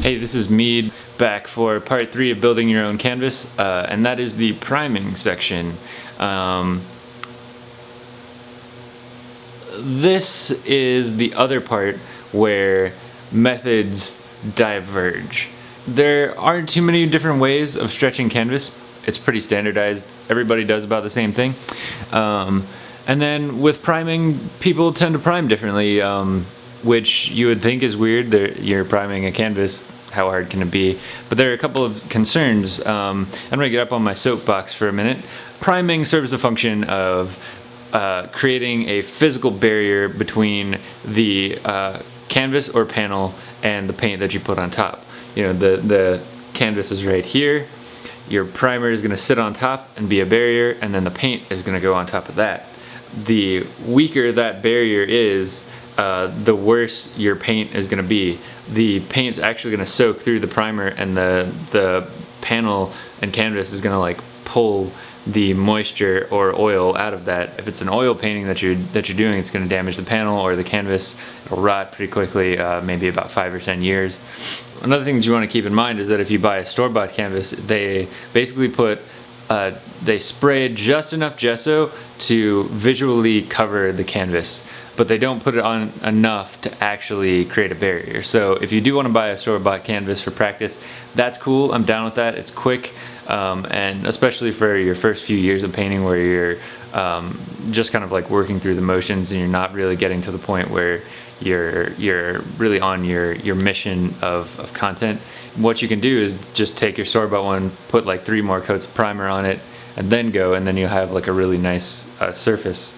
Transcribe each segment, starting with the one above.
Hey, this is Mead back for part three of building your own canvas, uh, and that is the priming section. Um, this is the other part where methods diverge. There aren't too many different ways of stretching canvas. It's pretty standardized. Everybody does about the same thing. Um, and then with priming, people tend to prime differently. Um, which you would think is weird. They're, you're priming a canvas. How hard can it be? But there are a couple of concerns. Um, I'm to get up on my soapbox for a minute. Priming serves the function of uh, creating a physical barrier between the uh, canvas or panel and the paint that you put on top. You know, the, the canvas is right here. Your primer is going to sit on top and be a barrier, and then the paint is going to go on top of that. The weaker that barrier is, uh, the worse your paint is going to be. The paint's actually going to soak through the primer and the, the panel and canvas is going to like pull the moisture or oil out of that. If it's an oil painting that you're, that you're doing, it's going to damage the panel or the canvas. It'll rot pretty quickly, uh, maybe about five or 10 years. Another thing that you want to keep in mind is that if you buy a store-bought canvas, they basically put uh, they spray just enough gesso to visually cover the canvas but they don't put it on enough to actually create a barrier. So if you do want to buy a store-bought canvas for practice, that's cool. I'm down with that. It's quick, um, and especially for your first few years of painting where you're um, just kind of like working through the motions and you're not really getting to the point where you're you're really on your your mission of, of content. What you can do is just take your store-bought one, put like three more coats of primer on it, and then go, and then you have like a really nice uh, surface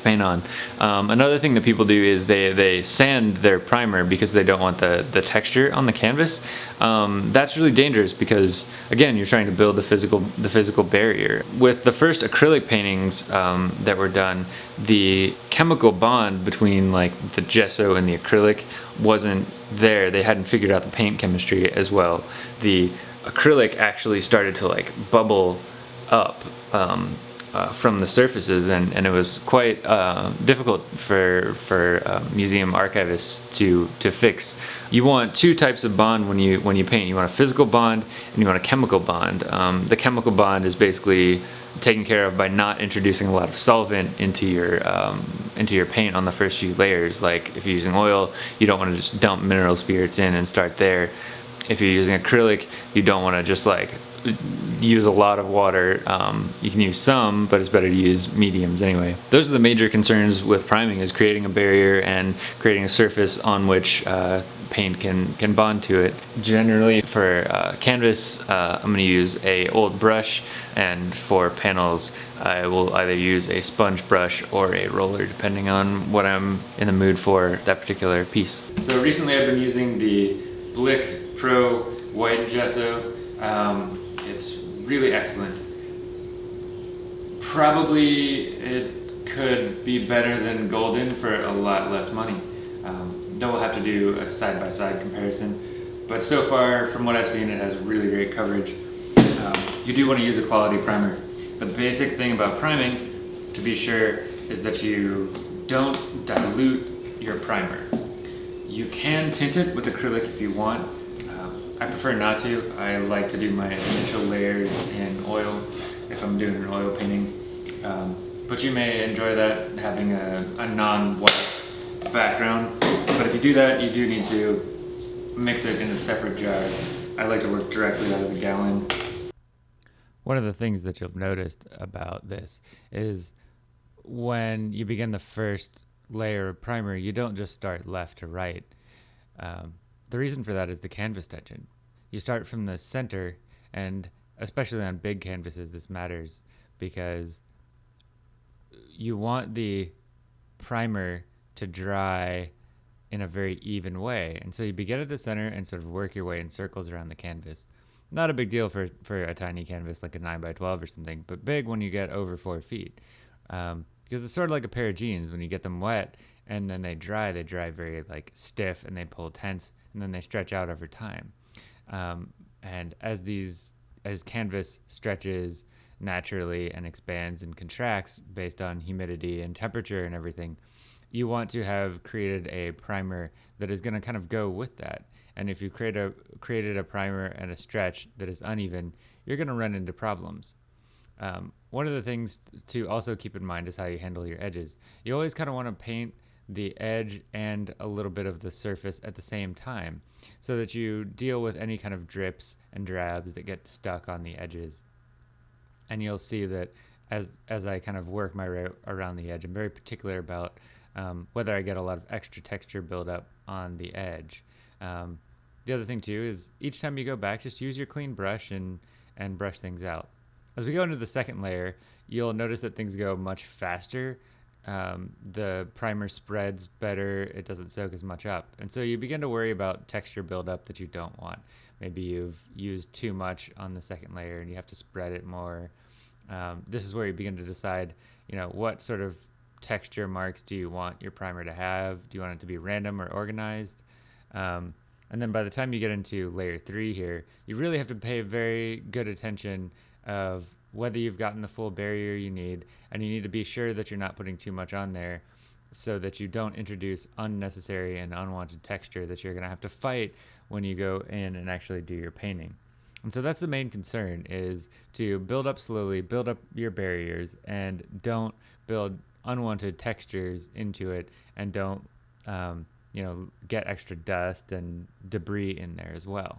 paint on. Um, another thing that people do is they, they sand their primer because they don't want the, the texture on the canvas. Um, that's really dangerous because again you're trying to build the physical the physical barrier. With the first acrylic paintings um, that were done, the chemical bond between like the gesso and the acrylic wasn't there. They hadn't figured out the paint chemistry as well. The acrylic actually started to like bubble up um, uh, from the surfaces and, and it was quite uh, difficult for, for uh, museum archivists to, to fix. You want two types of bond when you, when you paint. You want a physical bond and you want a chemical bond. Um, the chemical bond is basically taken care of by not introducing a lot of solvent into your um, into your paint on the first few layers like if you're using oil you don't want to just dump mineral spirits in and start there if you're using acrylic you don't want to just like use a lot of water. Um, you can use some, but it's better to use mediums anyway. Those are the major concerns with priming is creating a barrier and creating a surface on which uh, paint can, can bond to it. Generally for uh, canvas, uh, I'm gonna use a old brush and for panels, I will either use a sponge brush or a roller depending on what I'm in the mood for that particular piece. So recently I've been using the Blick Pro White Gesso. Um, really excellent. Probably it could be better than Golden for a lot less money. Um, then we'll have to do a side-by-side -side comparison. But so far, from what I've seen, it has really great coverage. Um, you do want to use a quality primer. The basic thing about priming, to be sure, is that you don't dilute your primer. You can tint it with acrylic if you want, I prefer not to. I like to do my initial layers in oil if I'm doing an oil painting. Um, but you may enjoy that having a, a non-white background. But if you do that, you do need to mix it in a separate jar. I like to work directly out of the gallon. One of the things that you'll notice about this is when you begin the first layer of primer, you don't just start left to right. Um, the reason for that is the canvas tension. You start from the center, and especially on big canvases, this matters because you want the primer to dry in a very even way. And so you begin at the center and sort of work your way in circles around the canvas. Not a big deal for, for a tiny canvas like a 9 by 12 or something, but big when you get over 4 feet. Um, because it's sort of like a pair of jeans. When you get them wet and then they dry, they dry very like stiff and they pull tense and then they stretch out over time. Um, and as these as canvas stretches naturally and expands and contracts based on humidity and temperature and everything, you want to have created a primer that is going to kind of go with that. And if you create a created a primer and a stretch that is uneven, you're going to run into problems. Um, one of the things to also keep in mind is how you handle your edges. You always kind of want to paint the edge and a little bit of the surface at the same time so that you deal with any kind of drips and drabs that get stuck on the edges. And you'll see that as as I kind of work my way around the edge, I'm very particular about um, whether I get a lot of extra texture buildup on the edge. Um, the other thing too is each time you go back, just use your clean brush and and brush things out. As we go into the second layer, you'll notice that things go much faster. Um, the primer spreads better, it doesn't soak as much up. And so you begin to worry about texture buildup that you don't want. Maybe you've used too much on the second layer and you have to spread it more. Um, this is where you begin to decide, you know, what sort of texture marks do you want your primer to have? Do you want it to be random or organized? Um, and then by the time you get into layer three here, you really have to pay very good attention of whether you've gotten the full barrier you need, and you need to be sure that you're not putting too much on there so that you don't introduce unnecessary and unwanted texture that you're going to have to fight when you go in and actually do your painting. And so that's the main concern is to build up slowly, build up your barriers and don't build unwanted textures into it and don't um, you know get extra dust and debris in there as well.